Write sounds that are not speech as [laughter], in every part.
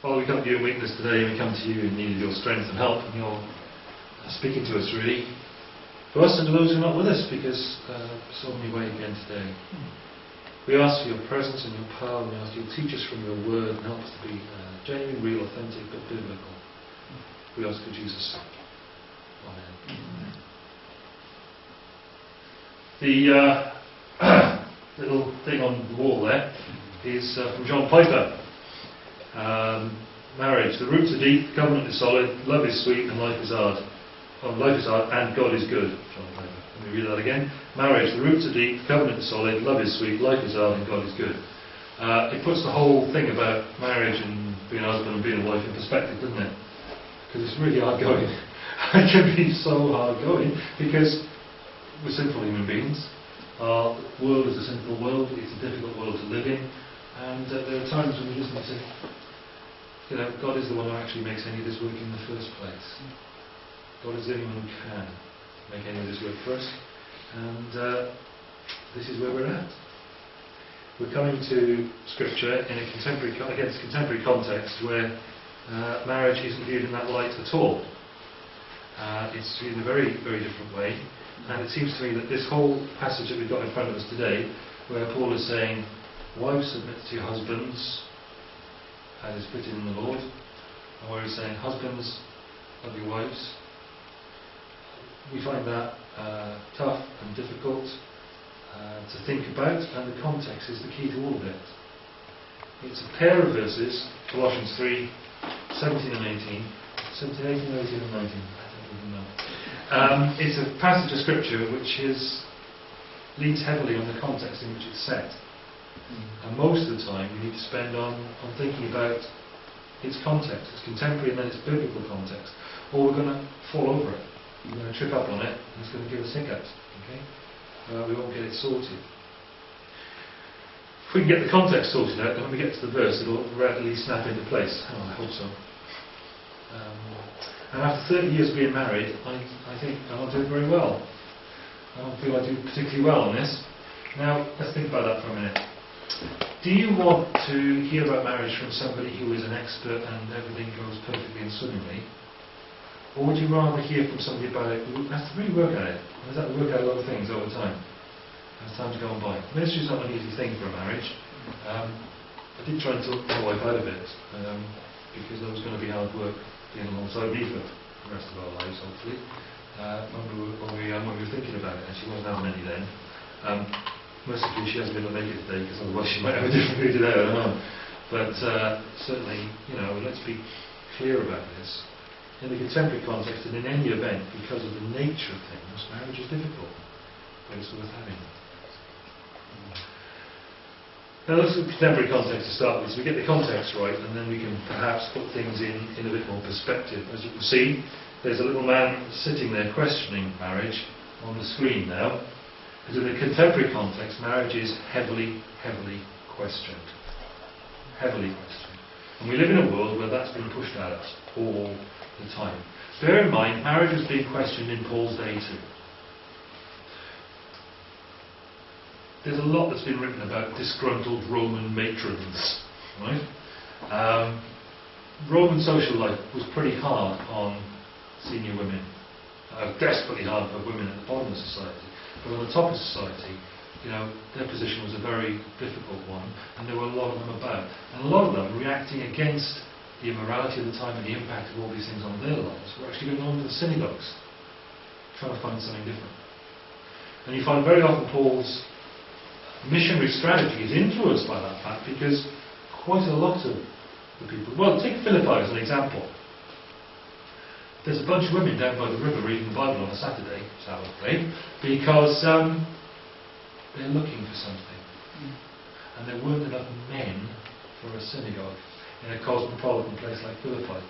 Father, we come to you in weakness today, we come to you in need of your strength and help, and you're speaking to us really, For us and to those who are not with us, because uh, so many way again today. We ask for your presence and your power, and we ask you to teach us from your word and help us to be uh, genuine, real, authentic, but biblical. We ask for Jesus' sake. Amen. The uh, [clears throat] little thing on the wall there is uh, from John Piper. Um, marriage. The roots are deep, covenant is solid, love is sweet, and life is hard. Oh, life is hard, and God is good. Let me read that again. Marriage. The roots are deep, covenant is solid, love is sweet, life is hard, and God is good. Uh, it puts the whole thing about marriage and being a husband and being a wife in perspective, doesn't it? Because it's really hard going. [laughs] it can be so hard going because we're sinful human beings. Our world is a sinful world. It's a difficult world to live in. And uh, there are times when we just need to, you know, God is the one who actually makes any of this work in the first place. God is the only one who can make any of this work for us. And uh, this is where we're at. We're coming to Scripture in a contemporary, against contemporary context where uh, marriage isn't viewed in that light at all. Uh, it's viewed in a very, very different way. And it seems to me that this whole passage that we've got in front of us today, where Paul is saying, Wives, submit to your husbands as is fitting in the Lord. And where he's saying, Husbands, love your wives. We find that uh, tough and difficult uh, to think about, and the context is the key to all of it. It's a pair of verses, Colossians 3 17 and 18. 17, 18, 18 and 19. I don't even know. Um, it's a passage of scripture which is, leans heavily on the context in which it's set. And most of the time we need to spend on, on thinking about its context, its contemporary and then its biblical context. Or we're going to fall over it. We're going to trip up on it and it's going to give us hiccups. Okay? Uh, we won't get it sorted. If we can get the context sorted out, then when we get to the verse, it'll readily snap into place. Oh, I hope so. Um, and after 30 years of being married, I, I think not doing very well. I don't feel I do particularly well on this. Now, let's think about that for a minute. Do you want to hear about marriage from somebody who is an expert and everything goes perfectly and swimmingly? Or would you rather hear from somebody about it who has to really work at it, has to work out a lot of things over time, as time's gone by? Ministry is not an easy thing for a marriage. Um, I did try and talk my wife out of it, um, because there was going to be hard work being alongside me for the rest of our lives, hopefully, uh, when, we were, when, we, um, when we were thinking about it, and she wasn't having any then. Um, Mostly she hasn't been able to make it today because otherwise she might have a different view today, I don't know. But uh, certainly, you know, let's be clear about this. In the contemporary context and in any event, because of the nature of things, marriage is difficult, but it's worth having. Now let's look at contemporary context to start with. So we get the context right, and then we can perhaps put things in, in a bit more perspective. As you can see, there's a little man sitting there questioning marriage on the screen now. Because in the contemporary context, marriage is heavily, heavily questioned. Heavily questioned. And we live in a world where that's been pushed at us all the time. Bear in mind, marriage was being questioned in Paul's day too. There's a lot that's been written about disgruntled Roman matrons, right? Um, Roman social life was pretty hard on senior women, uh, desperately hard for women at the bottom of society. But on the top of society, you know, their position was a very difficult one, and there were a lot of them about. And a lot of them reacting against the immorality of the time and the impact of all these things on their lives were actually going on to the synagogues, trying to find something different. And you find very often Paul's missionary strategy is influenced by that fact because quite a lot of the people. Well, take Philippi as an example. There's a bunch of women down by the river reading the Bible on a Saturday, day, because um, they're looking for something. Mm. And there weren't enough men for a synagogue in a cosmopolitan place like Philippi.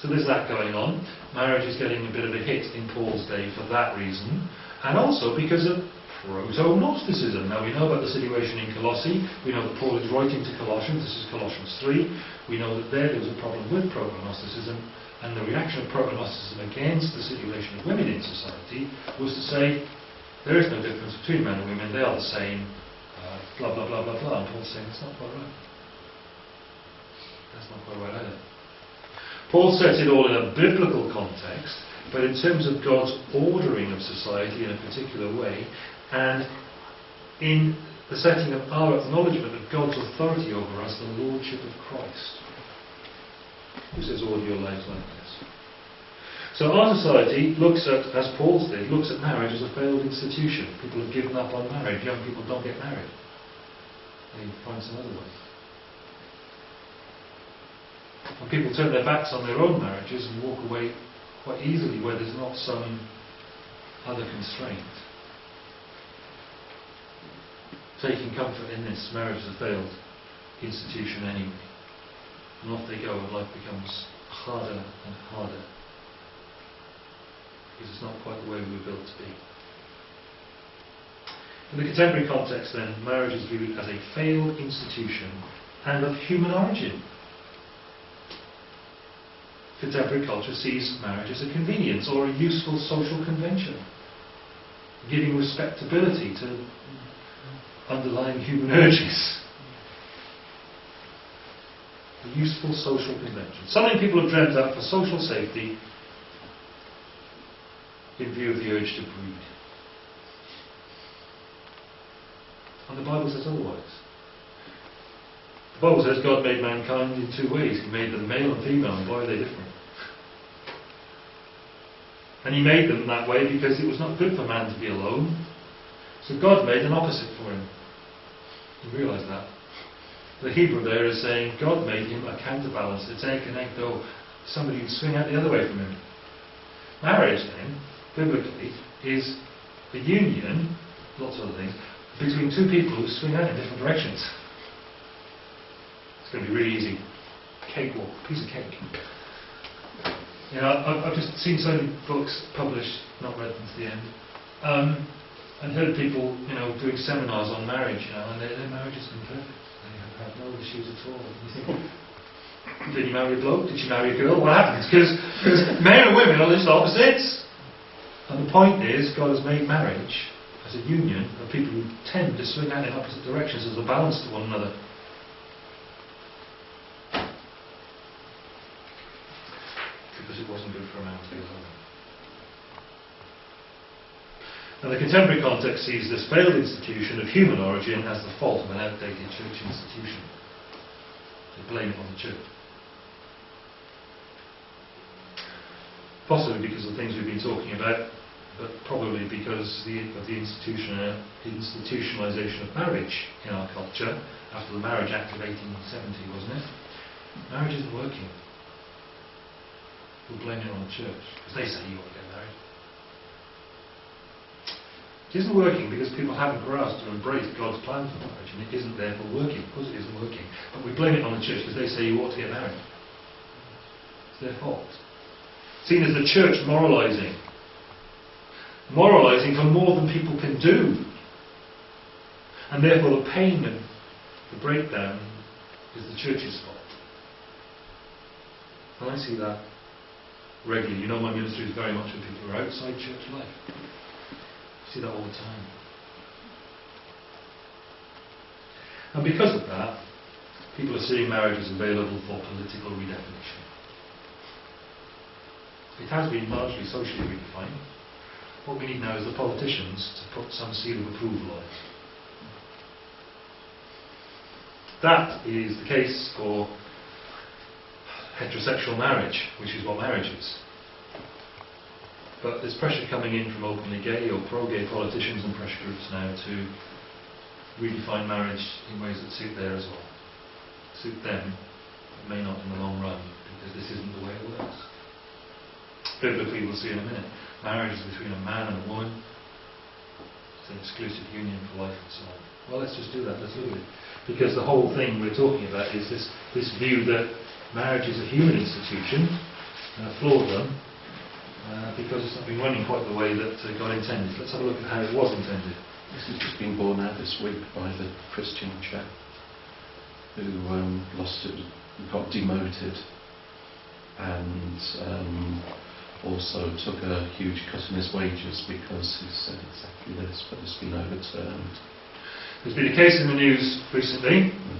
So there's that going on. Marriage is getting a bit of a hit in Paul's day for that reason, and also because of proto-Gnosticism. Now we know about the situation in Colossae. We know that Paul is writing to Colossians. This is Colossians 3. We know that there, there was a problem with proto-Gnosticism, and the reaction of proto-Gnosticism against the situation of women in society was to say there is no difference between men and women. They are the same. Uh, blah blah blah blah blah. And Paul's saying it's not quite right. That's not quite right either. Paul sets it all in a biblical context, but in terms of God's ordering of society in a particular way, and in the setting of our acknowledgement of God's authority over us, the Lordship of Christ. Who says order your lives like this? So our society looks at, as Paul's did, looks at marriage as a failed institution. People have given up on marriage. Young people don't get married. They find some other way. And people turn their backs on their own marriages and walk away quite easily where there's not some other constraint. Taking comfort in this, marriage is a failed institution anyway. And off they go, and life becomes harder and harder. Because it's not quite the way we were built to be. In the contemporary context, then, marriage is viewed as a failed institution and of human origin. Contemporary culture sees marriage as a convenience or a useful social convention, giving respectability to underlying human urges. A useful social convention. Something people have dreamt up for social safety in view of the urge to breed. And the Bible says otherwise. The Bible says God made mankind in two ways. He made them male and female, and boy, are they different. And He made them that way because it was not good for man to be alone. So God made an opposite for him. You realise that? The Hebrew there is saying God made him a counterbalance, a though somebody who'd swing out the other way from him. Marriage, then, biblically, is a union, lots of other things, between two people who swing out in different directions. It's going to be really easy. Cakewalk, piece of cake. You know, I've, I've just seen so many books published, not read them to the end, um, and heard people, you know, doing seminars on marriage, you know, and their, their marriage has been perfect. They have had no issues at all. And you think, [laughs] did you marry a bloke? Did you marry a girl? What happens? Because [laughs] men and women are just opposites. And the point is, God has made marriage as a union of people who tend to swing out in opposite directions as a balance to one another. Because it wasn't good for a man to be alone. The contemporary context sees this failed institution of human origin as the fault of an outdated church institution. They blame it on the church. Possibly because of the things we've been talking about, but probably because the, of the institution, uh, institutionalization of marriage in our culture after the Marriage Act of 1870, wasn't it? Marriage isn't working. We'll blame it on the church because they say you ought to get married. It isn't working because people haven't grasped or embraced God's plan for marriage, and it isn't therefore working. Of course, it isn't working. But we blame it on the church because they say you ought to get married. It's their fault. Seen as the church moralizing moralizing for more than people can do. And therefore, the pain and the breakdown is the church's fault. And I see that regularly. You know, my ministry is very much with people who are outside church life. See that all the time. And because of that, people are seeing marriage as available for political redefinition. It has been largely socially redefined. What we need now is the politicians to put some seal of approval on it. That is the case for heterosexual marriage, which is what marriage is. But there's pressure coming in from openly gay or pro-gay politicians and pressure groups now to redefine marriage in ways that suit their as well. Suit them, but may not in the long run, because this isn't the way it works. Biblically, we'll see in a minute marriage is between a man and a woman. It's an exclusive union for life and so on. Well, let's just do that. Let's look at it. Because the whole thing we're talking about is this, this view that marriage is a human institution, and a flawed one, uh, because it's not been running quite the way that uh, God intended. Let's have a look at how it was intended. This has just been borne out this week by the Christian chap who um, lost it, got demoted, and um, also took a huge cut in his wages because he said exactly this, but it's been overturned. There's been a case in the news recently Mhm.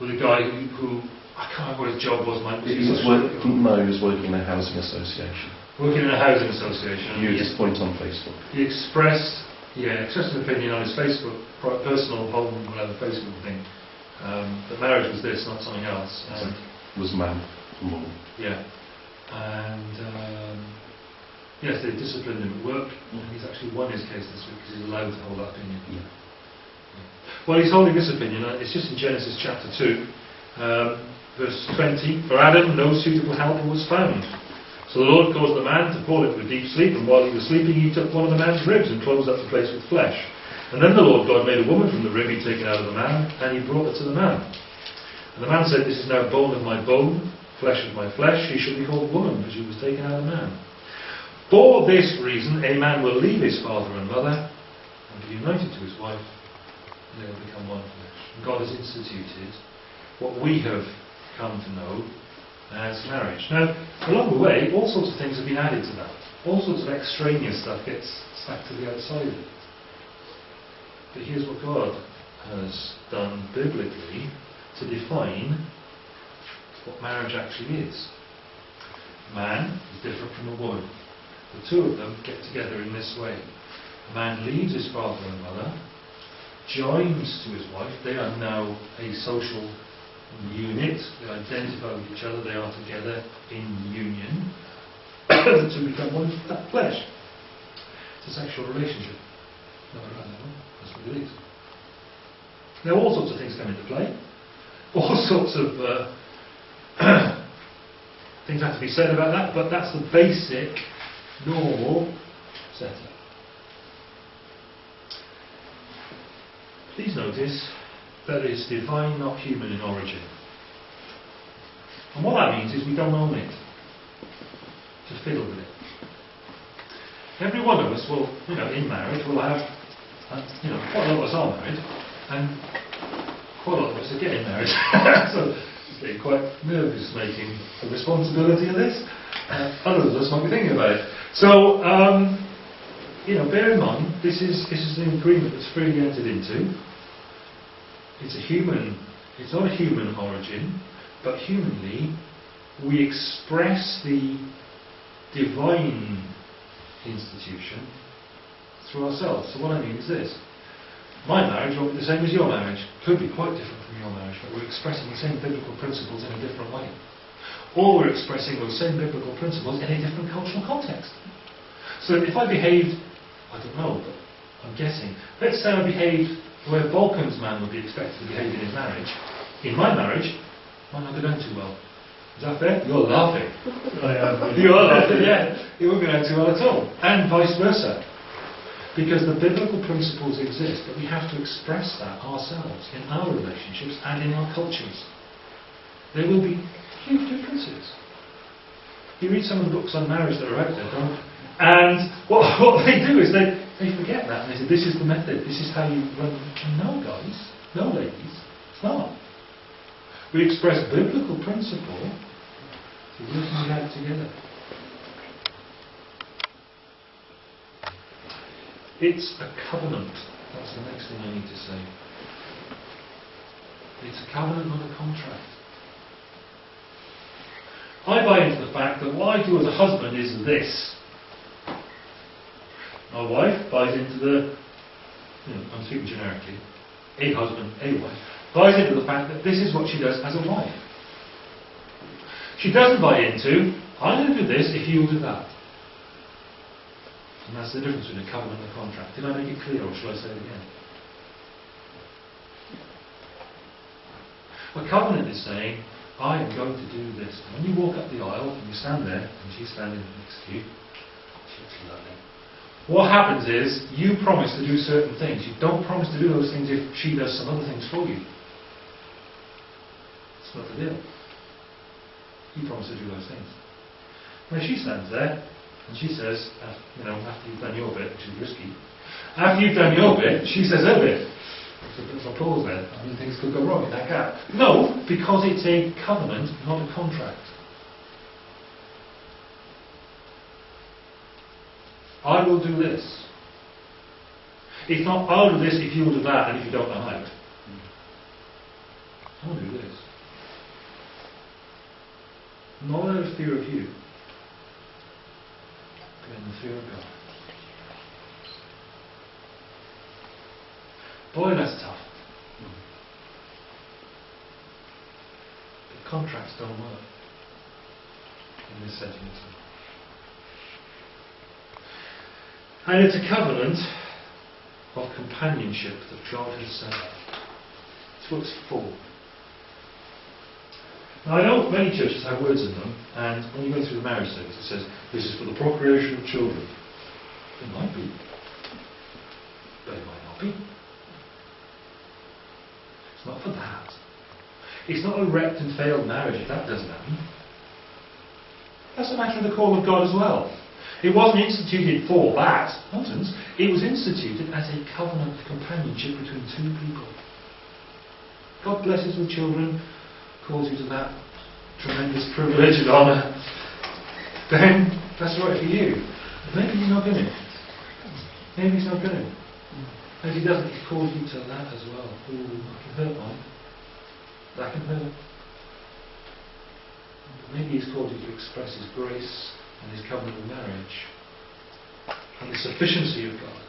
with a guy who, who I can't remember what his job was. Was He was social work, no, he was working in a housing association. working in a housing association. He- his point on Facebook. He expressed, yeah, expressed an opinion on his Facebook, personal home, whatever Facebook thing, um, that marriage was this, not something else. And, Was man yeah, and um, yes, they disciplined him at work. And he's actually won his case this week because he's allowed to hold that opinion. Yeah. Well, he's holding this opinion. uh, It's just in Genesis chapter two, um, verse twenty. For Adam, no suitable helper was found. So the Lord caused the man to fall into a deep sleep, and while he was sleeping, he took one of the man's ribs and closed up the place with flesh. And then the Lord God made a woman from the rib he'd taken out of the man, and he brought her to the man. And the man said, This is now bone of my bone, flesh of my flesh. She should be called woman, because she was taken out of man. For this reason, a man will leave his father and mother and be united to his wife, and they will become one flesh. God has instituted what we have come to know as marriage. Now, along the way, all sorts of things have been added to that. All sorts of extraneous stuff gets stacked to the outside of it. But here's what God has done biblically to define what marriage actually is. Man is different from a woman. The two of them get together in this way. A man leaves his father and mother, joins to his wife. They are now a social unit. They identify with each other. They are together in union. [coughs] two become one f- flesh. It's a sexual relationship. Random one. That's what it is. Now, all sorts of things come into play. All [laughs] sorts of uh, [coughs] things have to be said about that, but that's the basic, normal setup. Please notice that it's divine, not human in origin. And what that means is we don't own it to fiddle with it. Every one of us will, you know, in marriage, will have, uh, you know, quite a lot of us are married, and quite a lot of us are getting married. [laughs] so it's getting quite nervous making the responsibility of this. Uh, others of us might be thinking about it. So, um, you know, bear in mind, this is, this is an agreement that's freely entered into. It's a human, it's not a human origin, but humanly, we express the divine institution through ourselves. So what I mean is this. My marriage won't be the same as your marriage. Could be quite different from your marriage, but we're expressing the same biblical principles in a different way. Or we're expressing those same biblical principles in a different cultural context. So if I behaved, I don't know, but I'm guessing, let's say I behaved the way a Balkans man would be expected to behave in his marriage. In my marriage, might not go down too well. Is that fair? You're laughing. [laughs] You are laughing, yeah. It won't go down too well at all. And vice versa. Because the biblical principles exist, but we have to express that ourselves in our relationships and in our cultures. There will be huge differences. You read some of the books on marriage that are out there, don't And what, [laughs] what they do is they, they forget that and they say, this is the method, this is how you run. No, guys, no, ladies, it's not. We express biblical principle to working it out together. It's a covenant. That's the next thing I need to say. It's a covenant, not a contract. I buy into the fact that what I do as a husband is this. My wife buys into the, you know, I'm speaking generically, a husband, a wife, buys into the fact that this is what she does as a wife. She doesn't buy into, I'm going to do this if you'll do that. And that's the difference between a covenant and a contract. Did I make it clear or shall I say it again? A covenant is saying, I am going to do this. And when you walk up the aisle and you stand there, and she's standing next to you, she looks lovely. What happens is, you promise to do certain things. You don't promise to do those things if she does some other things for you. It's not the deal. You promise to do those things. Now she stands there, and she says, you know, after you've done your bit, which is risky, after you've done your bit, she says her bit. There's a pause there. I mean, things could go wrong in that gap. No, because it's a covenant, not a contract. I will do this. It's not, I'll do this if you'll do that, and if you don't, I'm out. I'll do this. Not out of fear of you, but in the fear of God. Boy, that's tough. But contracts don't work in this setting at all. And it's a covenant of companionship that God has set up. It's what it's for. Now, I know many churches have words in them, and when you go through the marriage service, it says, this is for the procreation of children. It might be, but it might not be. It's not for that. It's not a wrecked and failed marriage if that doesn't happen. That's a matter of the call of God as well. It wasn't instituted for that, nonsense. It was instituted as a covenant companionship between two people. God blesses with children, calls you to that tremendous privilege and honour. Then that's right for you. Maybe he's not going. Maybe he's not going. Maybe he doesn't, he calls you to that as well. Ooh, I can hurt mine. That can hurt. Maybe he's called you to express his grace and his covenant of marriage and the sufficiency of God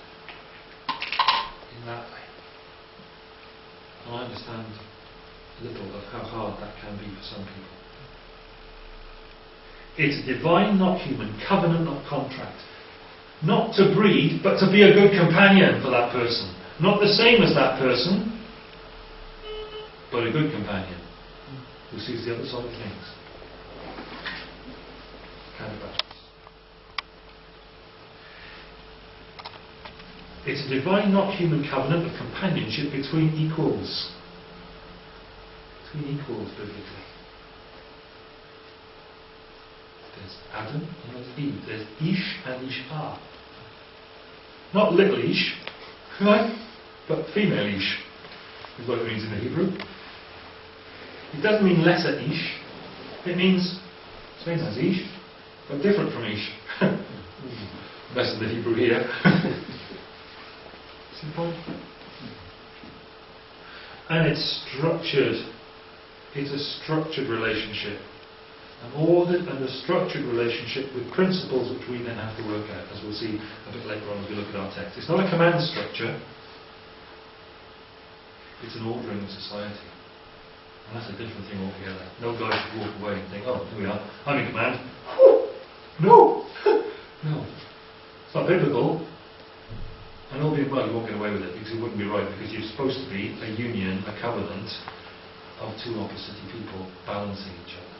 in that way. And I understand a little of how hard that can be for some people. It's divine, not human, covenant, not contract. Not to breed, but to be a good companion for that person. Not the same as that person, but a good companion who sees the other side of things. It's a divine, not human covenant of companionship between equals. Between equals, biblically. There's Adam and there's Eve. There's Ish and Ishah. Not little Ish, right? But female Ish is what it means in the Hebrew. It doesn't mean lesser Ish. It means same as Ish, but different from [laughs] Ish. Of the Hebrew here. [laughs] Simple. And it's structured. It's a structured relationship. An ordered and a structured relationship with principles which we then have to work out, as we'll see a bit later on as we look at our text. It's not a command structure, it's an ordering of society. And that's a different thing altogether. No guy should walk away and think, oh, here we are, I'm in command. No! [laughs] no. It's not biblical. And all being well, you won't get away with it because it wouldn't be right because you're supposed to be a union, a covenant of two opposite people balancing each other.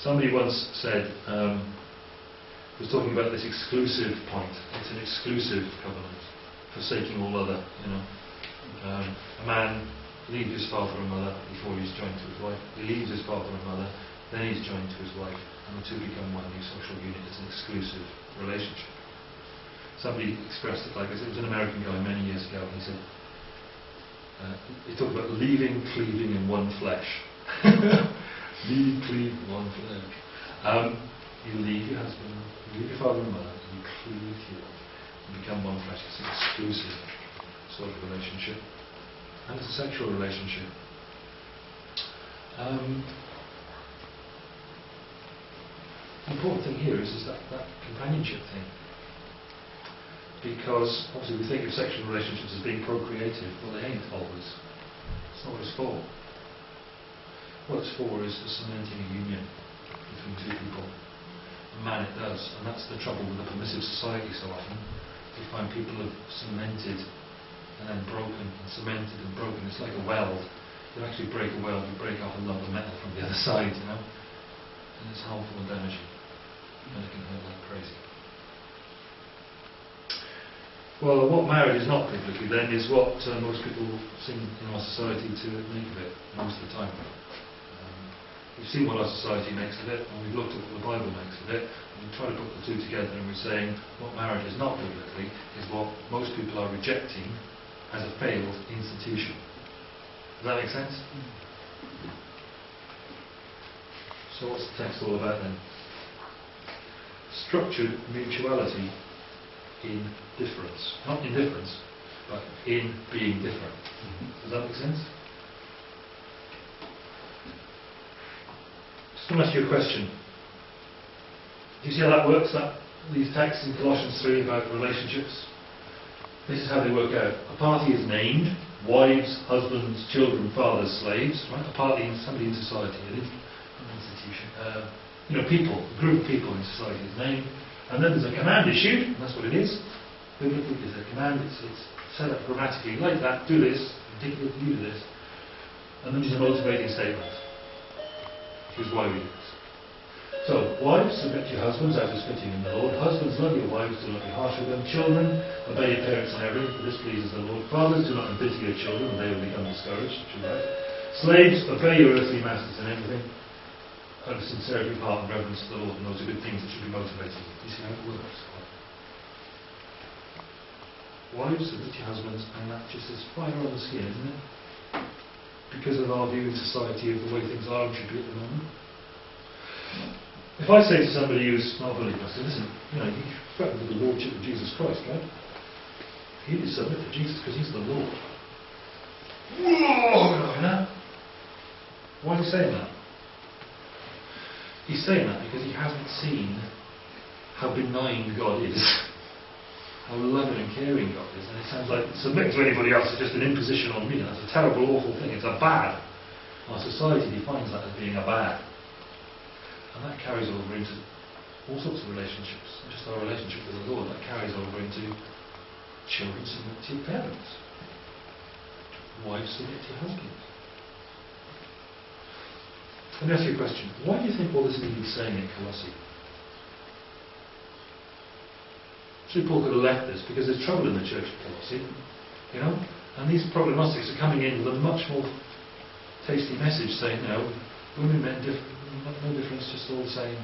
Somebody once said, um, was talking about this exclusive point. It's an exclusive covenant, forsaking all other, you know. Um, a man leaves his father and mother before he's joined to his wife. He leaves his father and mother, then he's joined to his wife, and the two become one new social unit. It's an exclusive relationship. Somebody expressed it like this. It was an American guy many years ago. He said, uh, he talked about leaving, cleaving in one flesh. [laughs] leave, cleave, one flesh. Um, you leave your husband, you leave your father and mother, and you cleave to your wife, and become one flesh. It's an exclusive sort of relationship. And it's a sexual relationship. Um, important thing here is, is that, that companionship thing. Because obviously we think of sexual relationships as being procreative. Well, they ain't always. It's not what it's for. What it's for is cementing a union between two people. And man, it does. And that's the trouble with a permissive society so often. We find people have cemented and then broken and cemented and broken. It's like a weld. You actually break a weld, you break off a lump of metal from the other [laughs] side, you know. And it's harmful and damaging. And it can hurt like crazy. Well, what marriage is not biblically then is what uh, most people seem in our society to make of it most of the time. Um, we've seen what our society makes of it, and we've looked at what the Bible makes of it, and we try to put the two together, and we're saying what marriage is not biblically is what most people are rejecting as a failed institution. Does that make sense? So what's the text all about then? Structured mutuality in difference. Not indifference, but in being different. Does that make sense? Let to ask you a question. Do you see how that works, that, these texts in Colossians 3 about relationships? This is how they work out. A party is named, wives, husbands, children, fathers, slaves, right? A party is somebody in society. Uh, you know, people, group of people in society's name. And then there's a command issued, and that's what it is. Biblically, there's a command, it's, it's set up grammatically like that, do this, particularly you do this. And then there's a motivating statement. Here's why we do this. So, wives, submit to your husbands as is fitting in the Lord. Husbands, love your wives, do not be harsh with them. Children, obey your parents in everything, for this pleases the Lord. Fathers, do not embitter your children, or they will become discouraged. Slaves, obey your earthly masters in everything. Out of sincerity of heart and reverence to the Lord, and those are good things that should be motivating. You see how it works? Wives, to your husbands, and that just is fire on the skin, isn't it? Because of our view in society of the way things are and should be at the moment. If I say to somebody who's not a believer, I say, listen, you know, you threaten with the Lordship of Jesus Christ, right? You need to submit to Jesus because he's the Lord. Whoa, you? Why is he saying that? He's saying that because he hasn't seen how benign God is, how loving and caring God is. And it sounds like submitting to anybody else is just an imposition on me. That's a terrible, awful thing. It's a bad. Our society defines that as being a bad. And that carries over into all sorts of relationships, just our relationship with the Lord, that carries over into children submit to your parents, wives submit to your husbands. Let me ask you a question. Why do you think all this needed saying in Colossae? Actually, Paul could have left this because there's trouble in the church of Colossae, you know, and these proto-Gnostics are coming in with a much more tasty message saying, no, women, men, diff- no difference, just all the same.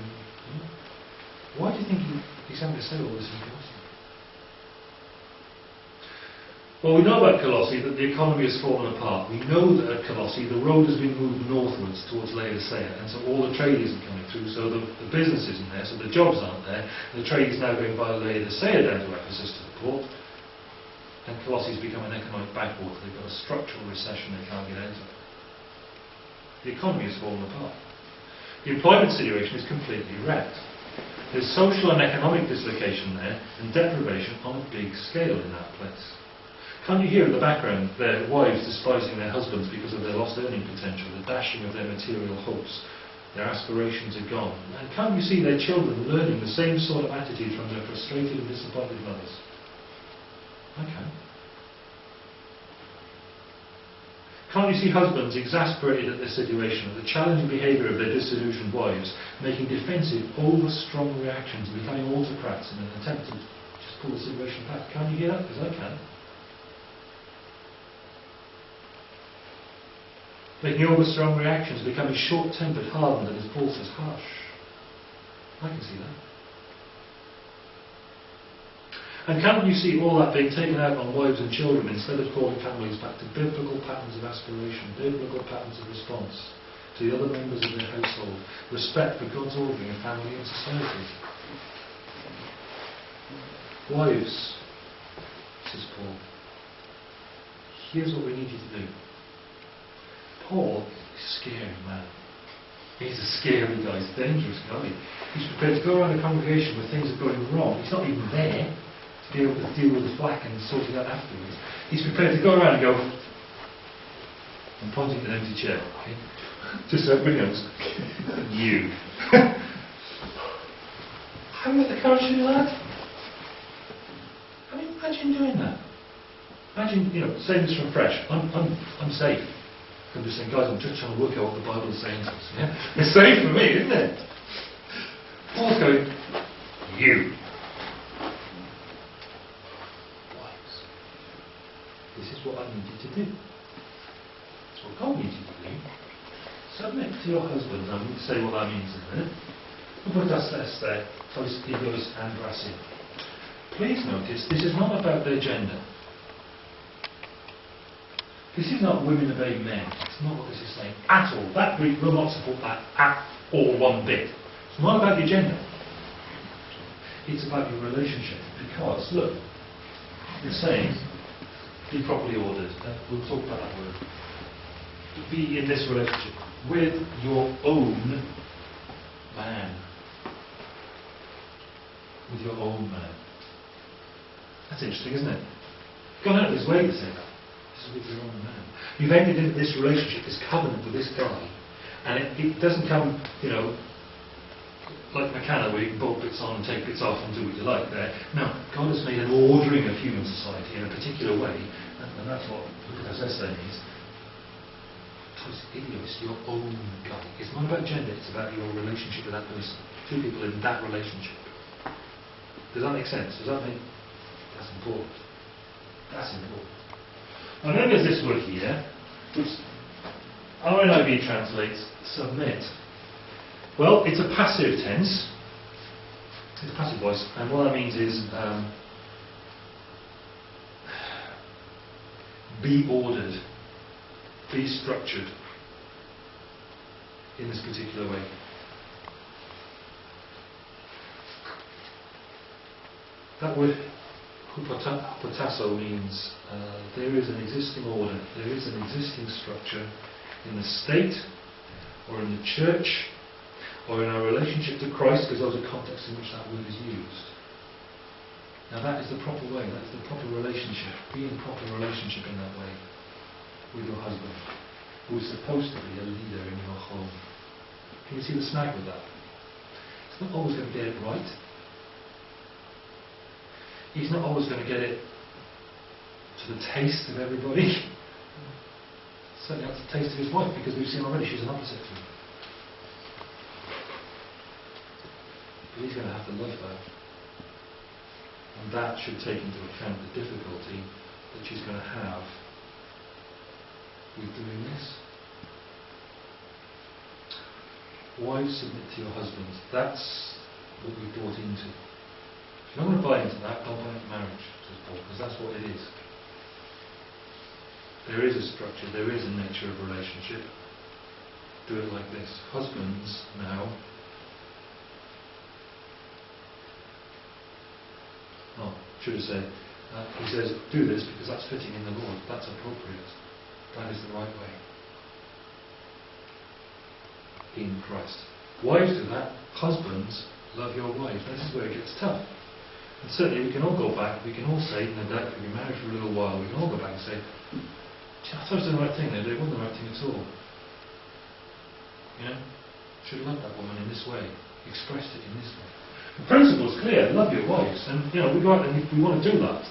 Why do you think he, he's having to say all this in Colossae? Well, we know about Colossae that the economy has fallen apart. We know that at Colossae the road has been moved northwards towards Laodicea, and so all the trade isn't coming through, so the, the business isn't there, so the jobs aren't there. The trade is now going via Laodicea down to Ephesus to the port, and Colossae has become an economic backwater. They've got a structural recession they can't get out of. The economy has fallen apart. The employment situation is completely wrecked. There's social and economic dislocation there, and deprivation on a big scale in that place. Can't you hear in the background their wives despising their husbands because of their lost earning potential, the dashing of their material hopes? Their aspirations are gone. And can't you see their children learning the same sort of attitude from their frustrated and disappointed mothers? I can. Can't you see husbands exasperated at their situation, at the challenging behaviour of their disillusioned wives, making defensive, over-strong reactions, becoming autocrats in an attempt to just pull the situation back? Can't you hear that? Because I can. Making over-strong reactions, becoming short-tempered, hardened, and as Paul says, harsh. I can see that. And can't you see all that being taken out on wives and children instead of calling families back to biblical patterns of aspiration, biblical patterns of response to the other members of their household, respect for God's ordering of family and society? Wives, says Paul, here's what we need you to do. Paul is a scary man. He's a scary guy, he's a dangerous guy. He's prepared to go around a congregation where things are going wrong. He's not even there to be able to deal with the flack and sort it out afterwards. He's prepared to go around and go, I'm pointing at an empty chair, okay? Just so everybody knows. you. Have you got the courage to do that? I mean, imagine doing that. Imagine, you know, saying this from fresh. I'm, I'm, I'm safe. I'm just saying, guys, I'm just trying to work out what the Bible is saying to us. Yeah? [laughs] It's safe for me, isn't it? Paul's going, you. Wives. This is what I need you to do. It's what God needs you to do. Submit to your husband. I'm going to say what that means in a minute. Upotas este, tois egos andrasin. Please notice, this is not about their gender. This is not women obey men. It's not what this is saying at all. That Greek will not support that at all one bit. It's not about your gender. It's about your relationship. Because, look, it's saying, be properly ordered. Uh, we'll talk about that word. Be in this relationship with your own man. with your own man. That's interesting, isn't it? Gone out of his way to say that. Man. You've entered into this relationship, this covenant with this guy, and it, it doesn't come, you know, like Meccano where you can bolt bits on and take bits off and do what you like there. No, God has made an ordering of human society in a particular way, and, and that's what Lucas Esther is. Tois idios, your own guy. It's not about gender, it's about your relationship with that person. Two people in that relationship. Does that make sense? Does that make... That's important. That's important. And then there's this word here, which RNIV translates submit. Well, it's a passive tense. It's a passive voice, and what that means is um, be ordered, be structured in this particular way. That word hupotasso means uh, there is an existing order, there is an existing structure in the state or in the church or in our relationship to Christ, because those are contexts in which that word is used. Now that is the proper way, that's the proper relationship. Be in proper relationship in that way with your husband, who is supposed to be a leader in your home. Can you see the snag with that? It's not always going to get it right. He's not always going to get it to the taste of everybody. [laughs] Certainly not to the taste of his wife, because we've seen already she's an opposite to him. But he's going to have to love her. And that should take into account the difficulty that she's going to have with doing this. Wives, submit to your husbands. That's what we brought into. To buy into that, don't marriage, because that's what it is. There is a structure, there is a nature of relationship. Do it like this. Husbands now Oh, should have said, uh, he says, do this because that's fitting in the Lord. That's appropriate. That is the right way. In Christ. Wives do that. Husbands, love your wife. This is where it gets tough. And certainly we can all go back, we can all say, doubt, if we've been married for a little while, we can all go back and say, I thought I was the right thing it wasn't the right thing at all. You know? Should have loved that woman in this way, expressed it in this way. The principle's clear, love your wives, and you know, we go out and we want to do that.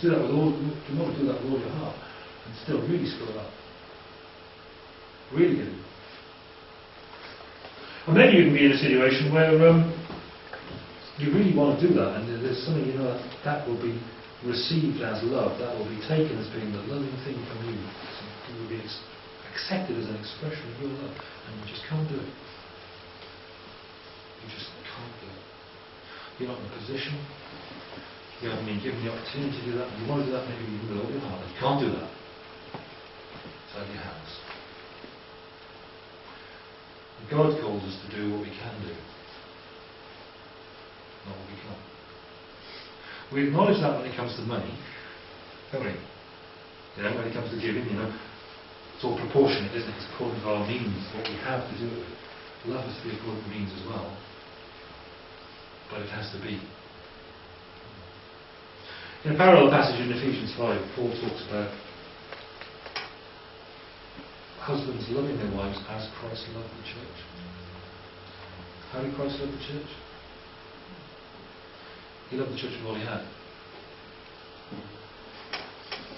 Do that with all you want to do that with all your heart and still really screw up. Really good. And then you can be in a situation where um, you really want to do that, and there's something you know that, that will be received as love, that will be taken as being the loving thing from you. It will be accepted as an expression of your love, and you just can't do it. You just can't do it. You're not in a position. You haven't been given the opportunity to do that. You want to do that, maybe even with all your heart. You can't do that. It's out of your hands. God calls us to do what we can do, we. We acknowledge that when it comes to money, don't we? You know, when it comes to giving, you know, it's all proportionate, isn't it? It's according to our means, what we have to do. Love has to be according to means as well. But it has to be. In a parallel passage in Ephesians 5, Paul talks about husbands loving their wives as Christ loved the church. How did Christ love the church? He loved the church with all he had.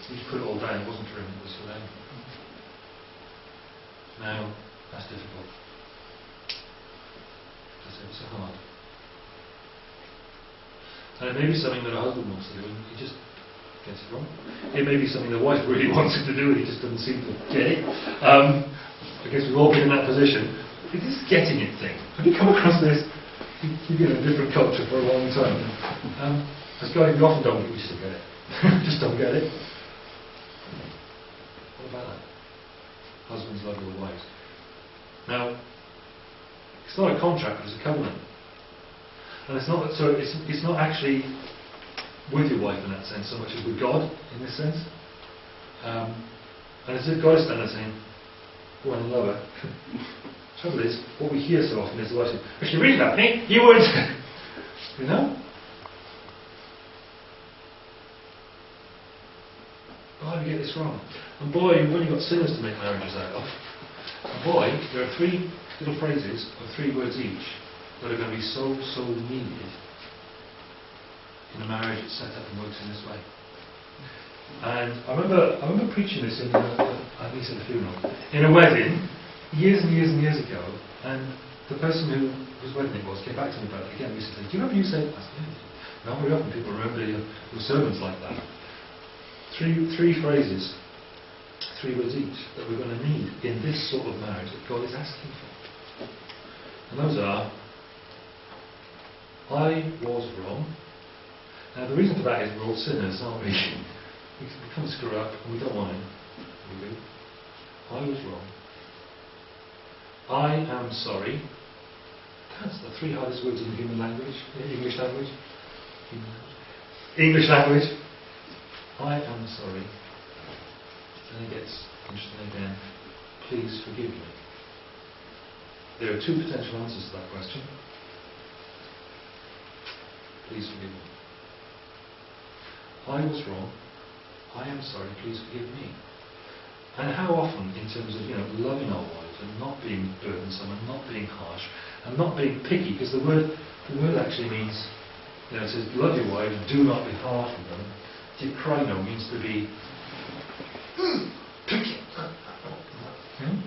He put it all down. It wasn't for him, it was for them. Now, that's difficult. That's ever so hard. And it may be something that a husband wants to do and he just gets it wrong. It may be something the wife really [laughs] wants him to do and he just doesn't seem to get it. Um, I guess we've all been in that position. It's this getting it thing. Have you come across this? You've been in a different culture for a long time. Um, as guys, we often don't get used to get it. [laughs] just don't get it. What about that? Husbands love your wives. Now, it's not a contract, it's a covenant. And it's not so it's it's not actually with your wife in that sense so much as with God in this sense. Um, and it's if God is standing there saying, Go on and love her. [laughs] trouble is, what we hear so often is the saying, if you read that, Nick, you would. [laughs] you know? Why do we get this wrong? And boy, you've only got sinners to make marriages out of. And boy, there are three little phrases, or three words each, that are going to be so, so needed in a marriage that's set up and works in this way. And I remember, I remember preaching this in, a, at least at a funeral, in a wedding, years and years and years ago, and the person who whose wedding it was came back to me about it again recently. Do you remember you said? I said, very often people remember your, your sermons like that. Three, three phrases, three words each, that we're going to need in this sort of marriage that God is asking for. And those are, I was wrong. Now the reason for that is we're all sinners, aren't we? [laughs] we can screw up and we don't want do. I was wrong. I am sorry. That's the three hardest words in the human language, English language. English language. I am sorry. Then it gets interesting again. Please forgive me. There are two potential answers to that question. Please forgive me. I was wrong. I am sorry. Please forgive me. And how often, in terms of you know loving our wives and not being burdensome and not being harsh and not being picky, because the word the word actually means you know it says love your wives, do not be hard on them. pikraino means to be mm, picky, hmm?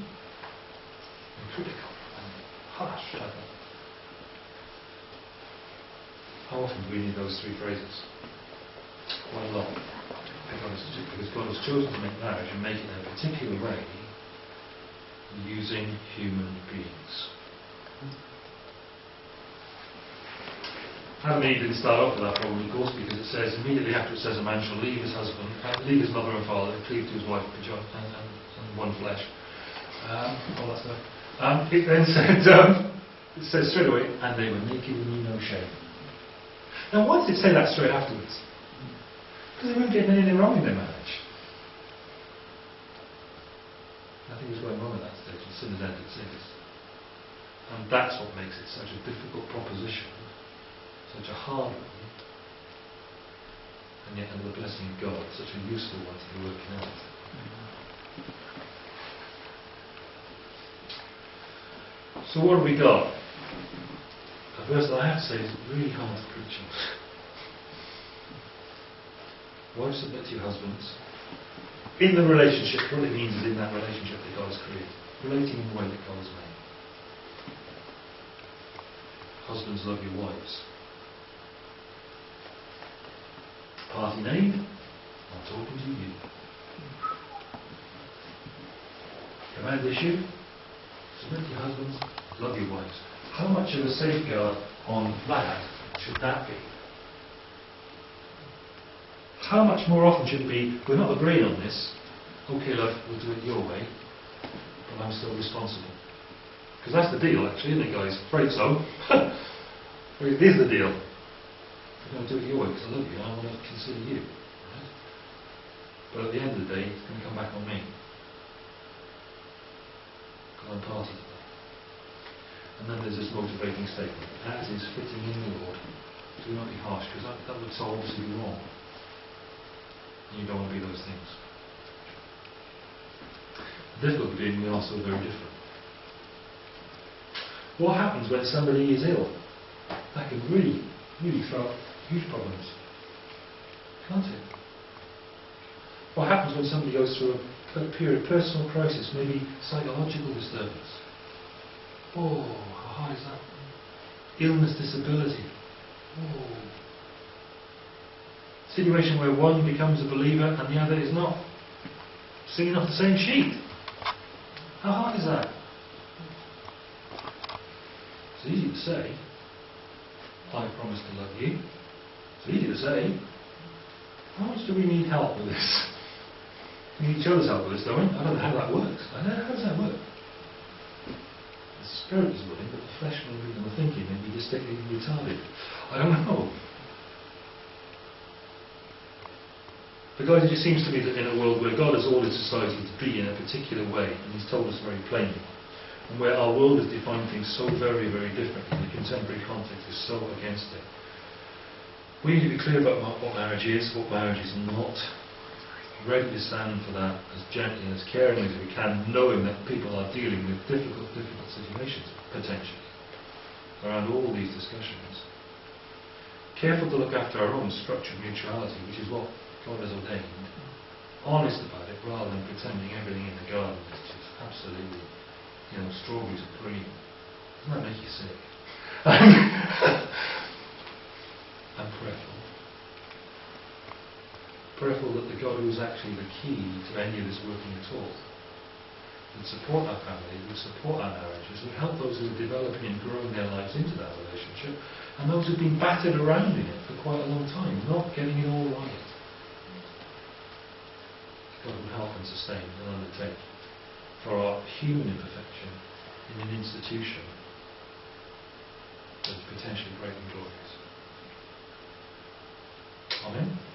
and critical and harsh. How often do we need those three phrases? Quite a lot. Because God has chosen to make marriage and make it in a particular way using human beings. Adam and Eve didn't start off with that problem, of course, because it says immediately after it says a man shall leave his husband, uh, leave his mother and father, and cleave to his wife, and, and, and one flesh. Um, all that stuff. Um, it then [laughs] said, um, it says straight away, and they were naked and knew no shame. Now, why does it say that straight afterwards? Because they weren't getting anything wrong in their marriage. Nothing was going wrong entered sins. And that's what makes it such a difficult proposition, such a hard one, and yet under the blessing of God, such a useful one to be working out. So what have we got? A verse that I have to say is really hard to preach on. Wives, submit to your husbands. In the relationship, what it means is in that relationship that God has created. Relating in the way that God has made. Husbands, love your wives. Party name, I'm talking to you. Command issue, submit to your husbands, love your wives. How much of a safeguard on that should that be? How much more often should it be, we're not agreeing on this, okay love, we'll do it your way, but I'm still responsible. Because that's the deal actually, isn't it guys? Afraid so. [laughs] it is the deal. I'm going to do it your way because I love you and I want to consider you. Right? But at the end of the day, it's going to come back on me. Because I'm part of it. And then there's this motivating statement, as is fitting in the Lord. Do not be harsh, because that, that would obviously be wrong. You don't want to be those things. Difficulty being we are so very different. What happens when somebody is ill? That can really, really throw up huge problems. Can't it? What happens when somebody goes through a, a period of personal crisis, maybe psychological disturbance? Oh, how hard is that? Illness, disability. Oh. Situation where one becomes a believer and the other is not. Singing off the same sheet. How hard is that? It's easy to say, I promise to love you. It's easy to say, how much do we need help with this? We need each other's help with this, don't we? I don't know how that works. I don't know, how does that work? The spirit is willing, but the flesh will be, and the thinking may be distinctly retarded. I don't know. Guys, it just seems to me that in a world where God has ordered society to be in a particular way, and He's told us very plainly, and where our world has defined things so very, very differently, and the contemporary context is so against it. We need to be clear about what marriage is, what marriage is not. Ready to stand for that as gently and as caringly as we can, knowing that people are dealing with difficult, difficult situations, potentially, around all these discussions. Careful to look after our own structured mutuality, which is what God has ordained. Honest about it, rather than pretending everything in the garden is just absolutely, you know, strawberries and cream. Doesn't that make you sick? [laughs] and prayerful. Prayerful that the God who is actually the key to any of this working at all would support our families, would support our marriages, would help those who are developing and growing their lives into that relationship, and those who've been battered around in it for quite a long time, not getting it all right. God would help and sustain and undertake for our human imperfection in an institution that is potentially great and glorious. Amen.